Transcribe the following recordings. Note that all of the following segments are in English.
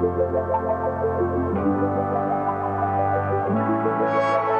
Thank you.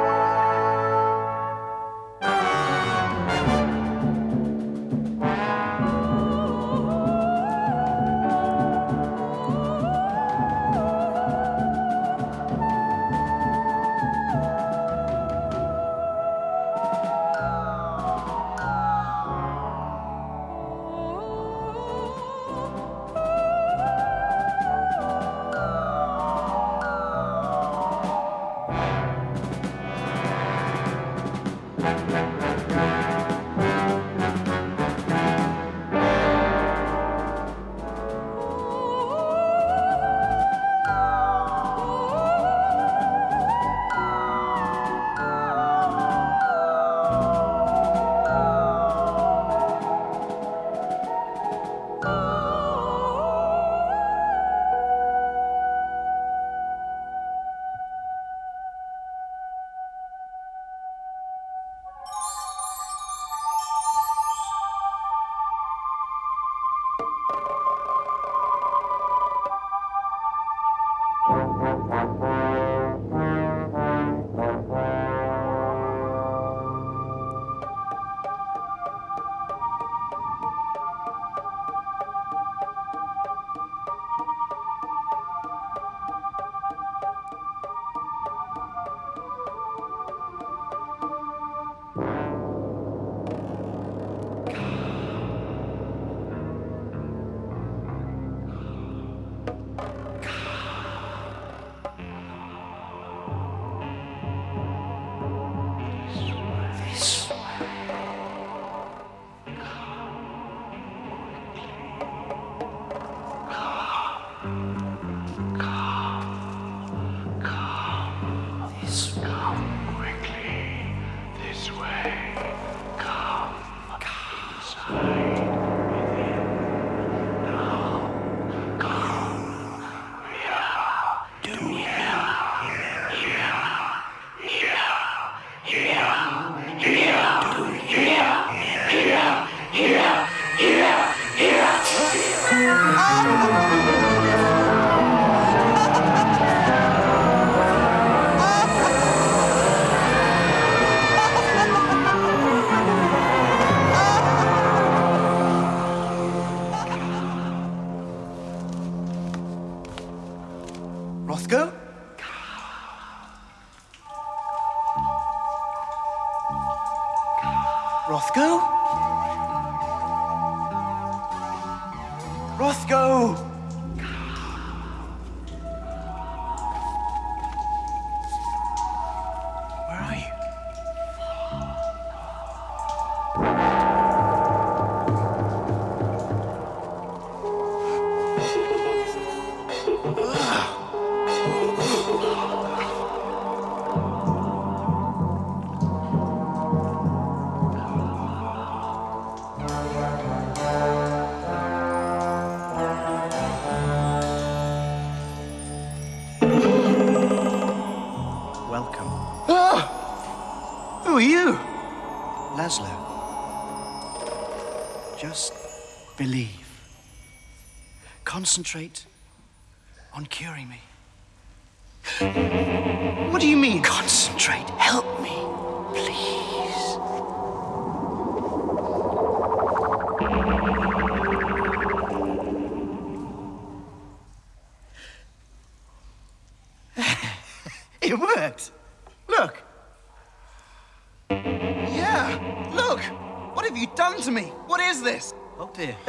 Welcome. Concentrate on curing me. What do you mean? Concentrate. Help me, please. It worked. Look. Yeah, look. What have you done to me? What is this? Oh dear.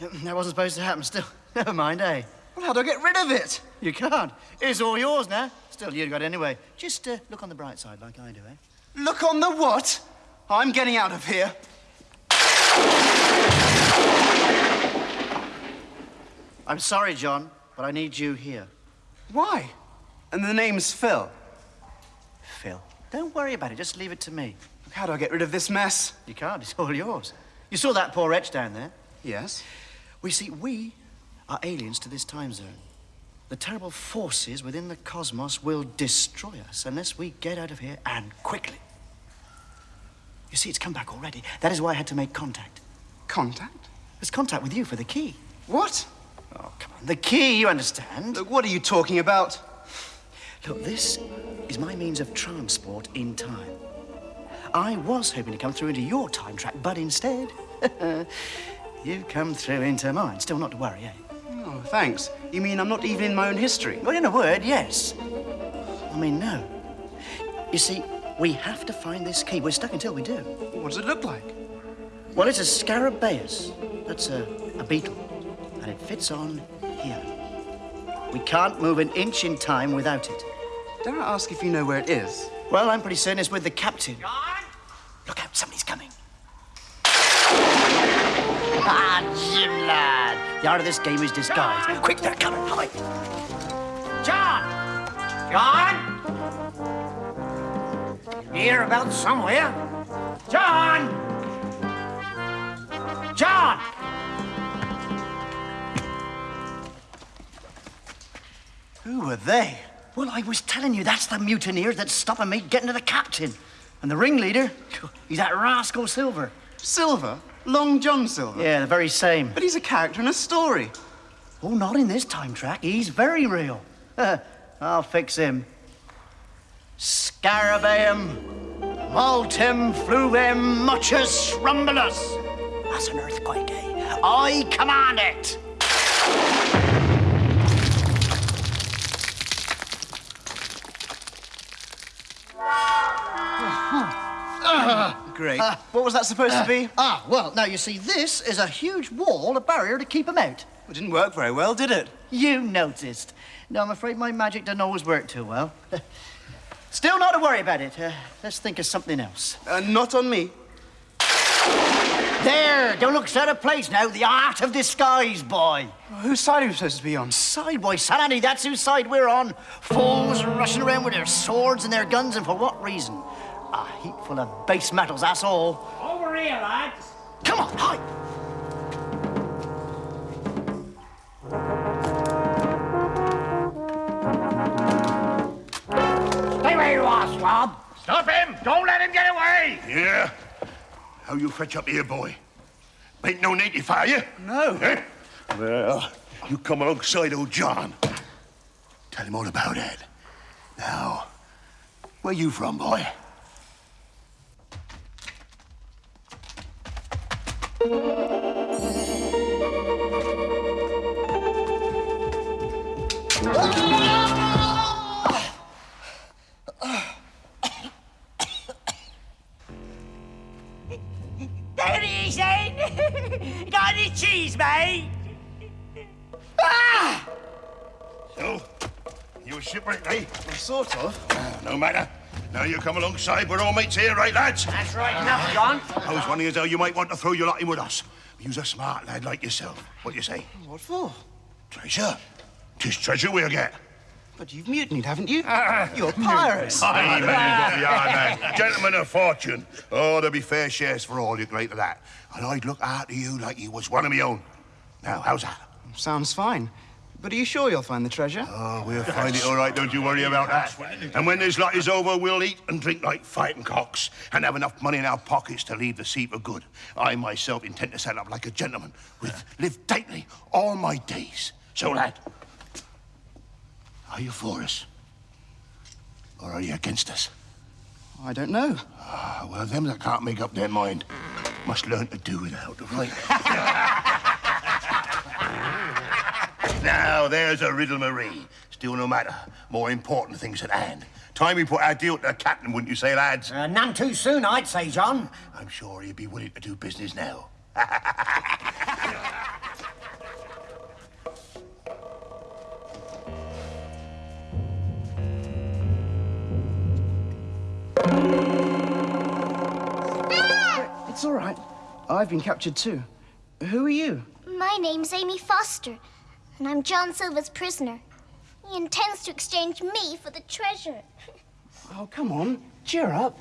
that wasn't supposed to happen. Still, never mind, eh? Well, how do I get rid of it? You can't. It's all yours now. Still, you got it anyway. Just uh, look on the bright side like I do, eh? Look on the what? I'm getting out of here. I'm sorry, John, but I need you here. Why? And the name's Phil. Phil, don't worry about it. Just leave it to me. How do I get rid of this mess? You can't. It's all yours. You saw that poor wretch down there? Yes. We see, we are aliens to this time zone. The terrible forces within the cosmos will destroy us unless we get out of here and quickly. You see, it's come back already. That is why I had to make contact. Contact? It's contact with you for the key. What? Oh, come on. The key, you understand? Look, what are you talking about? Look, this is my means of transport in time. I was hoping to come through into your time track, but instead, you've come through into mine. Still not to worry, eh? Oh, thanks. You mean I'm not even in my own history? Well, in a word, yes. I mean, no. You see, we have to find this key. We're stuck until we do. What does it look like? Well, it's a scarabaeus. That's a, a beetle. And it fits on here. We can't move an inch in time without it. Dare I ask if you know where it is? Well, I'm pretty certain it's with the captain. John! Look out, somebody's coming. Ah, Jim, lad. The art of this game is disguise. John! Quick, they're coming. Hide. John! John! Here about somewhere. John! John! Who are they? Well, I was telling you, that's the mutineers that's stopping me getting to the captain. And the ringleader, he's that rascal Silver. Silver? Long John Silver? Yeah, the very same. But he's a character in a story. Oh, not in this time track. He's very real. I'll fix him. Scarabaeum, multum fluvem muchus rumbulus. That's an earthquake, eh? I command it. Great. what was that supposed to be? Ah, well, now you see, this is a huge wall, a barrier to keep him out. It didn't work very well, did it? You noticed. No, I'm afraid my magic doesn't always work too well. Still not to worry about it. Uh, let's think of something else. Uh, not on me. There, don't look so out of place now. The art of disguise, boy. Whose side are we supposed to be on? Side, boy, sanity, that's whose side we're on. Fools rushing around with their swords and their guns, and for what reason? A heap full of base metals, that's all. Over here, lads. Come on, hide. Stay where you are, swab. Stop him! Don't let him get away! Yeah? How you fetch up here, boy? Ain't no native, fire you? No. Eh? Well, you come alongside old John. Tell him all about it. Now, where you from, boy? There he is, then. Got any cheese, mate? So, you a shipwrecked, eh? Sort of. No matter. Now you come alongside. We're all mates here, right, lads? That's right enough, John. I was wondering as how you might want to throw your lot in with us. You's a smart lad like yourself. What do you say? What for? Treasure. Tis treasure we'll get. But you've mutinied, haven't you? Ah. You're pirates. Aye, man, you are, man. Gentlemen of fortune. Oh, there'll be fair shares for all, you're great at that. And I'd look after you like you was one of me own. Now, how's that? Sounds fine. But are you sure you'll find the treasure? Oh, we'll find it all right, don't you worry about that. And when this lot is over, we'll eat and drink like fighting cocks and have enough money in our pockets to leave the sea for good. I myself intend to set up like a gentleman, with live tightly all my days. So, lad, are you for us? Or are you against us? I don't know. Ah, well, them that can't make up their mind must learn to do without, right? now, there's a riddle, Marie. Still, no matter. More important things at hand. Time we put our deal to the captain, wouldn't you say, lads? Uh, none too soon, I'd say, John. I'm sure he'd be willing to do business now. It's all right. I've been captured too. Who are you? My name's Amy Foster, and I'm John Silver's prisoner. He intends to exchange me for the treasure. Oh, come on. Cheer up.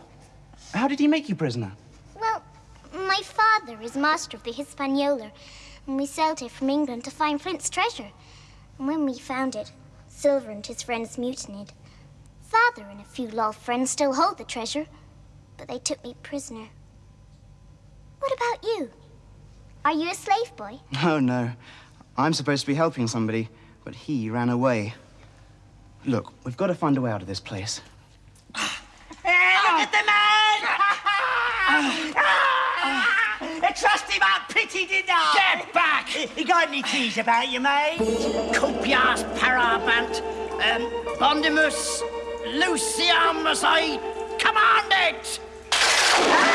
How did he make you prisoner? Well, my father is master of the Hispaniola, and we sailed here from England to find Flint's treasure. And when we found it, Silver and his friends mutinied. Father and a few loyal friends still hold the treasure, but they took me prisoner. What about you? Are you a slave boy? Oh, no. I'm supposed to be helping somebody, but he ran away. Look, we've got to find a way out of this place. Hey, look at the man! I trust him up pretty, didn't I? Get back! He got any cheese about you, mate? Copias parabant, um, bondimus, luciamus, I command it!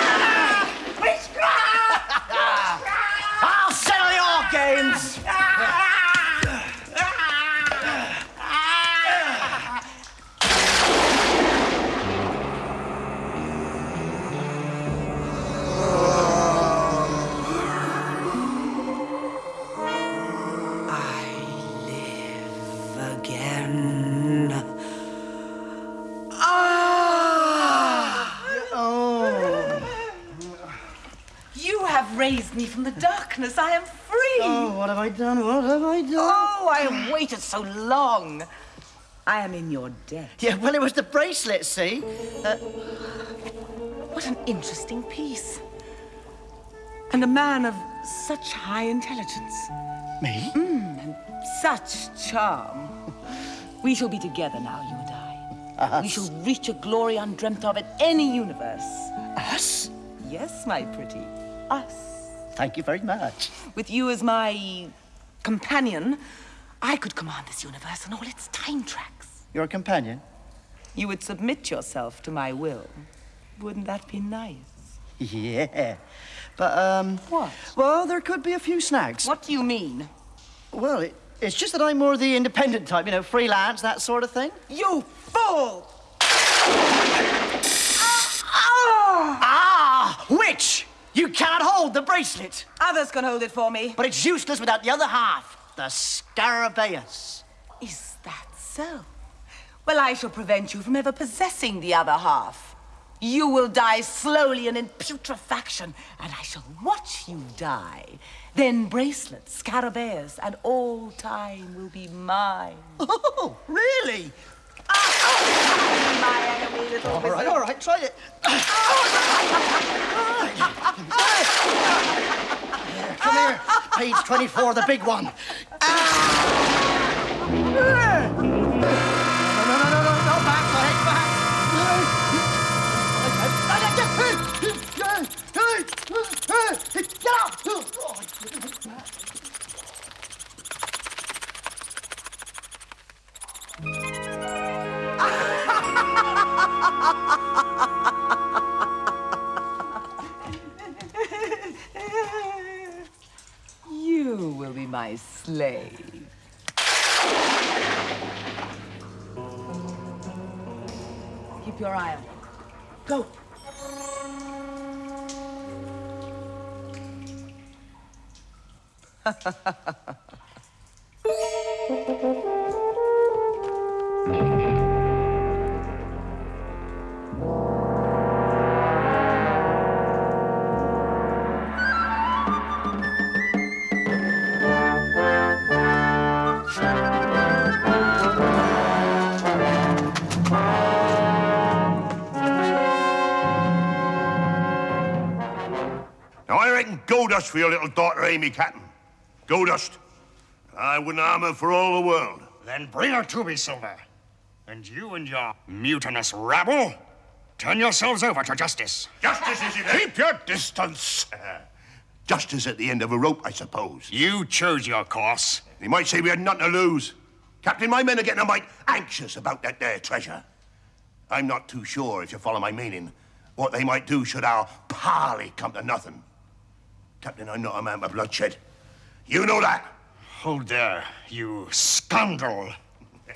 Darkness. I am free. Oh, what have I done? What have I done? Oh, I have waited so long. I am in your debt. Yeah, well, it was the bracelet, see? Uh, What an interesting piece. And a man of such high intelligence, me? Mm, And such charm. We shall be together now, you and I. Us? We shall reach a glory undreamt of in any universe. Us? Yes, my pretty. Us. Thank you very much. With you as my companion, I could command this universe and all its time tracks. You're companion? You would submit yourself to my will. Wouldn't that be nice? Yeah. But, um... What? Well, there could be a few snags. What do you mean? Well, it, it's just that I'm more the independent type, you know, freelance, that sort of thing. You fool! Ah! Witch! You cannot hold the bracelet, Others can hold it for me. but it's useless without the other half, the Scarabaeus. Is that so? Well, I shall prevent you from ever possessing the other half. You will die slowly and in putrefaction, and I shall watch you die. Then bracelets, scarabaeus, and all time will be mine. Oh, really? My enemy, little All right, all right, try it. Come here. Page 24, the big one. Ah! Slave. Keep your eye on him. Go. dust for your little daughter, Amy Catton. Gold dust. I wouldn't harm her for all the world. Then bring her to me, Silver. And you and your mutinous rabble, turn yourselves over to justice. Justice is it? Keep your distance. Justice at the end of a rope, I suppose. You chose your course. They might say we had nothing to lose. Captain, my men are getting a mite anxious about that there treasure. I'm not too sure, if you follow my meaning, what they might do should our parley come to nothing. Captain, I'm not a man for bloodshed. You know that. Hold there, you scoundrel.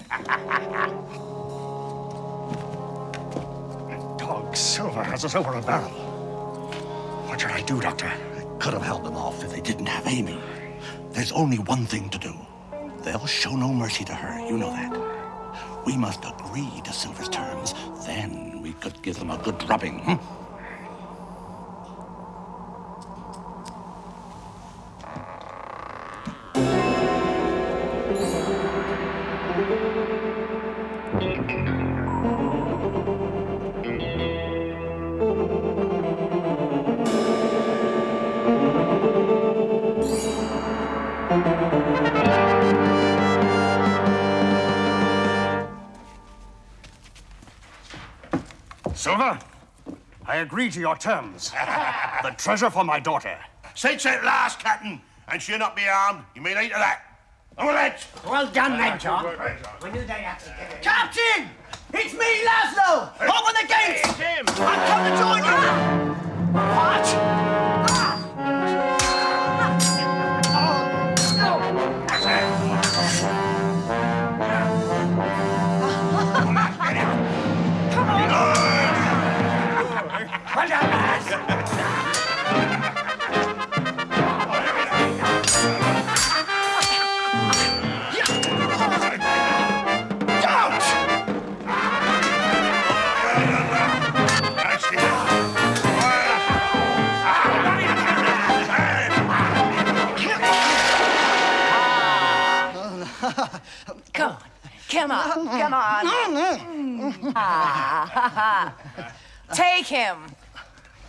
that dog Silver has us over a barrel. What should I do, Doctor? I could have held them off if they didn't have Amy. There's only one thing to do. They'll show no mercy to her, you know that. We must agree to Silver's terms. Then we could give them a good drubbing. Hmm? Silver, I agree to your terms. the treasure for my daughter. Since at last, Captain, and she'll not be armed, you may later that. On with it! Well done then, John. Well done. We knew they'd have to give it. Captain! It's me, Laszlo! Open the gates! Him! I'm come to join you! What? Come on. Come on. Come on. Ah. Take him.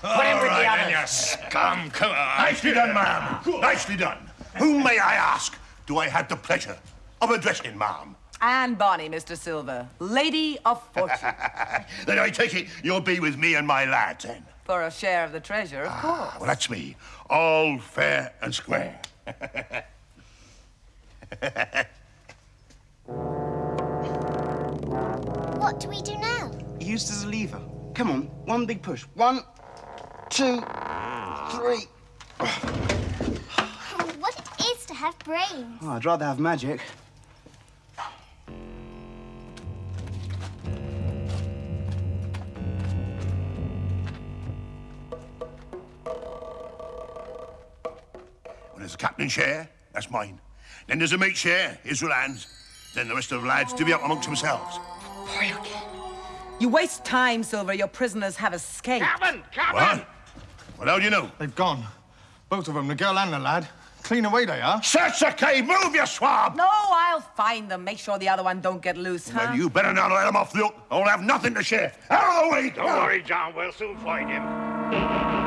Put him with the others. you scum. Come on. Nicely done, ma'am. Nicely done. Whom may I ask? Do I have the pleasure of addressing, ma'am? Anne Bonny, Mr. Silver. Lady of Fortune. Then I take it you'll be with me and my lads, then. For a share of the treasure, of ah, course. Well, that's me. All fair and square. What do we do now? Used as a lever. Come on, one big push. One, two, three. Oh, what it is to have brains. Oh, I'd rather have magic. There's a captain's share. That's mine. Then there's a mate share. Israel hands. Then the rest of the lads divvy up amongst themselves. You waste time, Silver. Your prisoners have escaped. Captain! Captain! What? Well, how do you know? They've gone. Both of them, the girl and the lad. Clean away they are. Search the cave! Move, you swab! No, I'll find them. Make sure the other one don't get loose, huh? Well, you better not let them off the hook. I'll have nothing to share. Out of the way! Don't worry, John. We'll soon find him.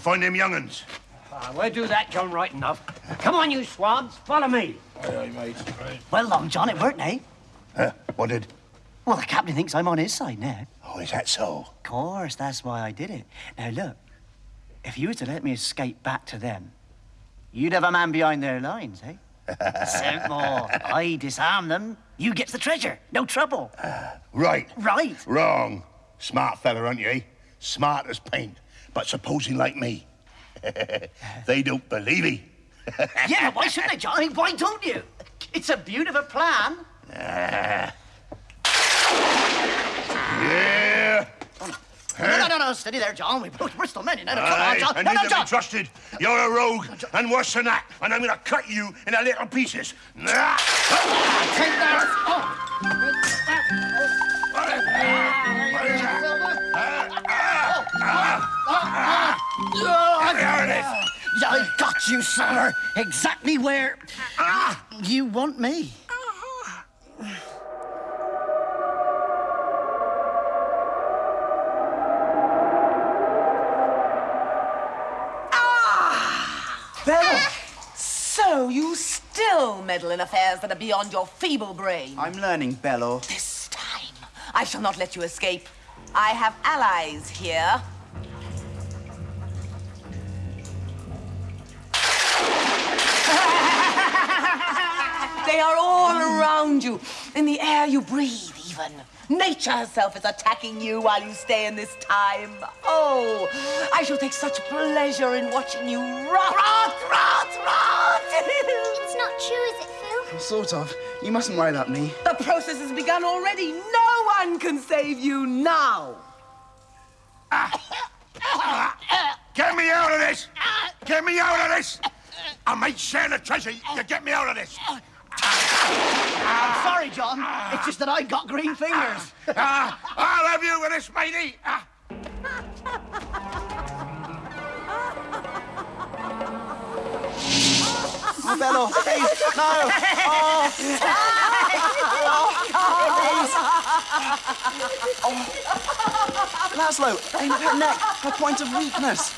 Find them young'uns. Ah, we'll do that, John, right enough. Come on, you swabs. Follow me. Aye, aye, mate. Well, Long John, it worked, eh? Huh? What did? Well, the captain thinks I'm on his side now. Oh, is that so? Of course, that's why I did it. Now, look, if you were to let me escape back to them, you'd have a man behind their lines, eh? Simple. I disarm them, you get the treasure. No trouble. Right. Right. Wrong. Smart fella, aren't you, eh? Smart as paint. But supposing like me. they don't believe me. yeah, why shouldn't they, John? I mean, why don't you? It's a beautiful plan. Yeah. No, no, no, no, steady there, John. We're both Bristol men, you know. Come on, John. and No, you no, can John. be trusted. You're a rogue, and worse than that. And I'm gonna cut you into little pieces. Take that. Oh. Oh, there it is. I got you, sir. Exactly where ah! you want me. Ah! Belor! So you still meddle in affairs that are beyond your feeble brain. I'm learning, Belor. This time, I shall not let you escape. I have allies here. You, in the air you breathe, even. Nature herself is attacking you while you stay in this time. Oh, I shall take such pleasure in watching you rot, rot, rot, rot. It's not true, is it, Phil? Sort of. You mustn't worry about me. The process has begun already. No one can save you now. Get me out of this! Get me out of this! I might share the treasure. You get me out of this. I'm sorry, John. It's just that I got green fingers. Ah, I'll have you with this, matey. Ah. Oh, Belor, please, no. Oh. Oh. Laszlo, aim at her neck, her point of weakness.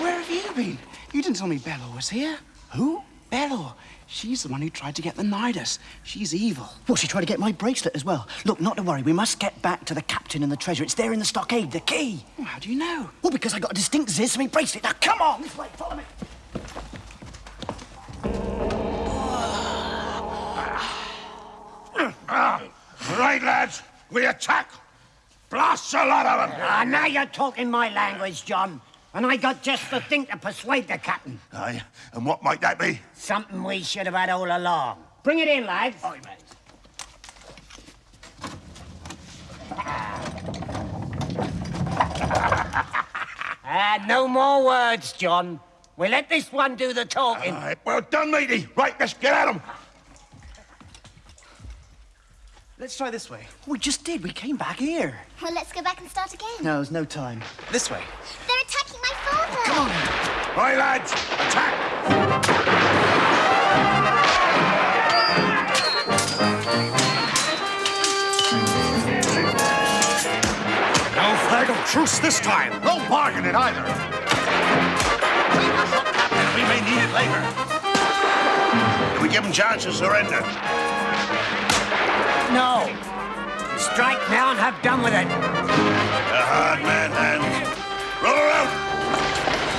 Where have you been? You didn't tell me Belor was here. Who? Belor. She's the one who tried to get the Nidus. She's evil. Well, she tried to get my bracelet as well. Look, not to worry. We must get back to the captain and the treasure. It's there in the stockade, the key. Well, how do you know? Well, because I got a distinct ziz to my bracelet. Now, come on, this way. Follow me. Right, lads, we attack. Blast a lot of them. Ah, now you're talking my language, John. And I got just the thing to persuade the captain. Aye, and what might that be? Something we should have had all along. Bring it in, lads. Aye, mate. Ah, no more words, John. We'll let this one do the talking. Aye, well done, matey. Right, let's get at them. Let's try this way. We just did. We came back here. Well, let's go back and start again. No, there's no time. This way. They're attacking my father. Come on. Right, lads, attack. No flag of truce this time. No bargaining either. We must not captain. We may need it later. If we give them chance to surrender. No. Strike now and have done with it. A hard man, hands. Roll out.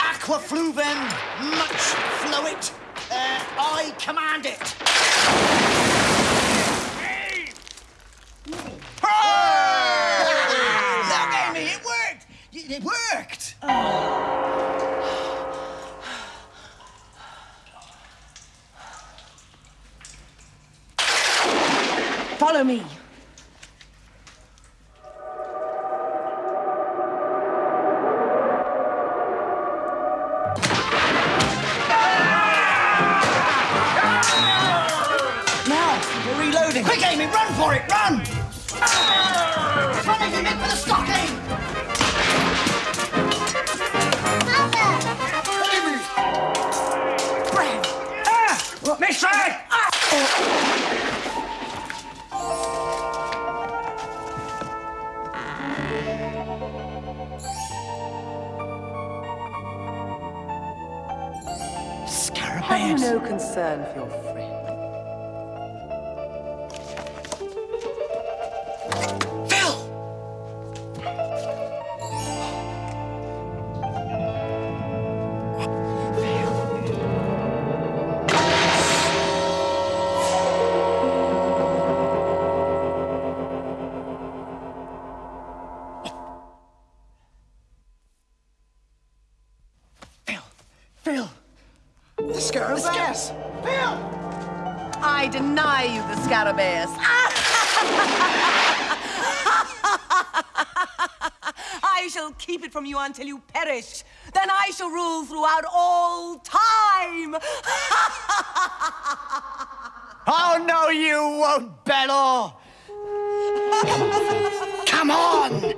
Aqua fluvem, much flowit. Uh, I command it. Look, Amy, it worked. Y- It worked. Follow me. Have you no concern for your friend? I shall keep it from you until you perish. Then I shall rule throughout all time. Oh, no, you won't, Belor! Come on!